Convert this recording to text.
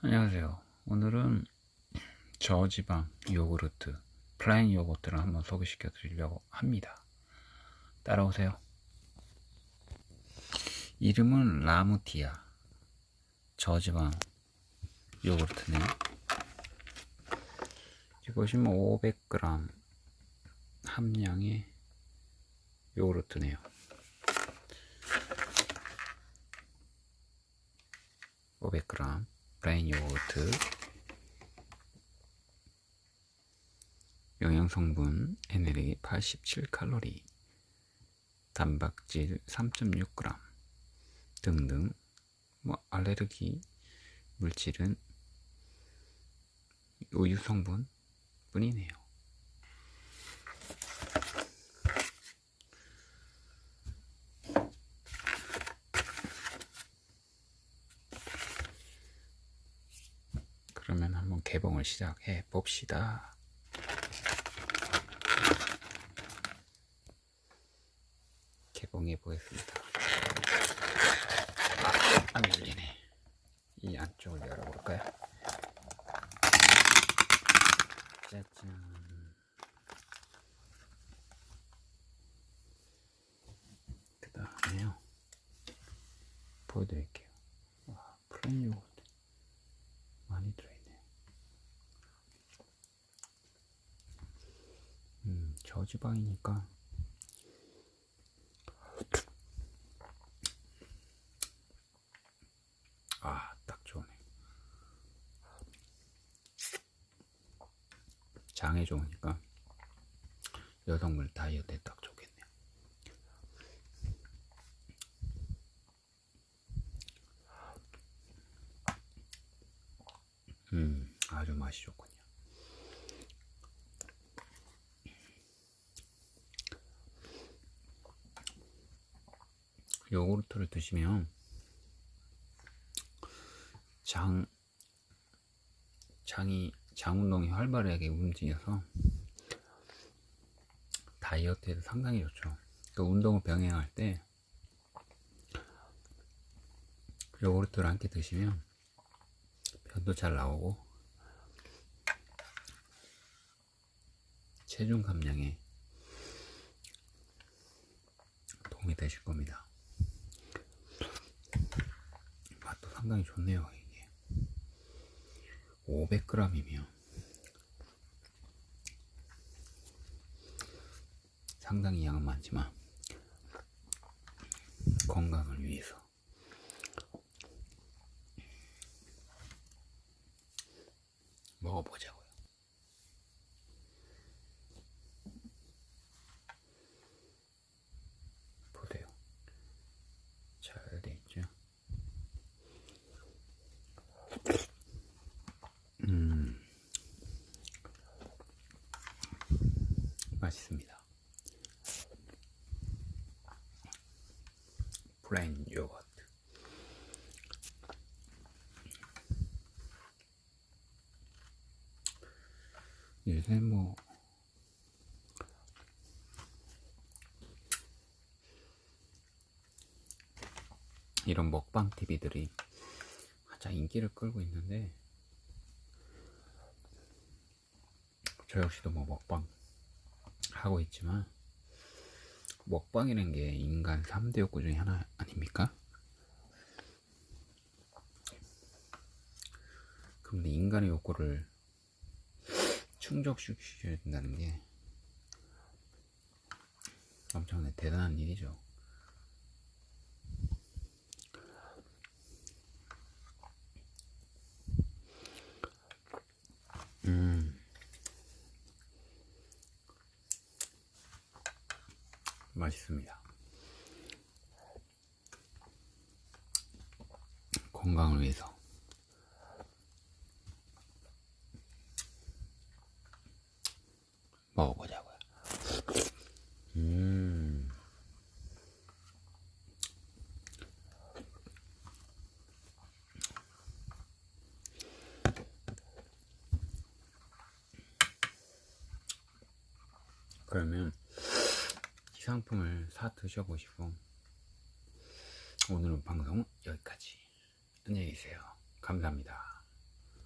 안녕하세요. 오늘은 저지방 요구르트, 플레인 요거트를 한번 소개시켜 드리려고 합니다. 따라오세요. 이름은 라무티아 저지방 요구르트네요. 보시면 500g 함량의 요구르트네요. (500g) 플레인 요거트. 영양성분 에너지 87칼로리. 단백질 3.6g 등등. 뭐 알레르기 물질은 우유 성분 뿐이네요. 그러면 한번 개봉을 시작해 봅시다. 개봉해 보겠습니다. 아, 안 열리네. 이 안쪽을 열어볼까요? 짜잔. 그 다음에요. 보여드릴게요. 와, 플레인 요거트 많이 들어있네. 음, 저지방이니까 아, 딱 좋네. 장에 좋으니까 여성분 다이어트에 딱 좋겠네요. 음, 아주 맛이 좋군요. 요구르트를 드시면 장 장이 장 운동이 활발하게 움직여서 다이어트에도 상당히 좋죠. 그 운동을 병행할 때 요구르트를 함께 드시면 변도 잘 나오고 체중 감량에 도움이 되실 겁니다. 맛도 상당히 좋네요. 이게. 500g이면. 상당히 양은 많지만 건강을 위해서. 먹어보자고요. 보세요. 잘 돼 있죠? 음, 맛있습니다. 플레인 요거트. 요새 뭐 이런 먹방 TV들이 가장 인기를 끌고 있는데 저 역시도 뭐 먹방 하고 있지만 먹방이라는 게 인간 3대 욕구 중에 하나 아닙니까? 근데 인간의 욕구를 충족시켜야 된다는 게 엄청나게 대단한 일이죠. 맛있습니다. 건강을 위해서. 먹어보자고요. 음. 그러면 이 상품을 사 드셔보시고 오늘은 방송 여기까지. 안녕히 계세요. 감사합니다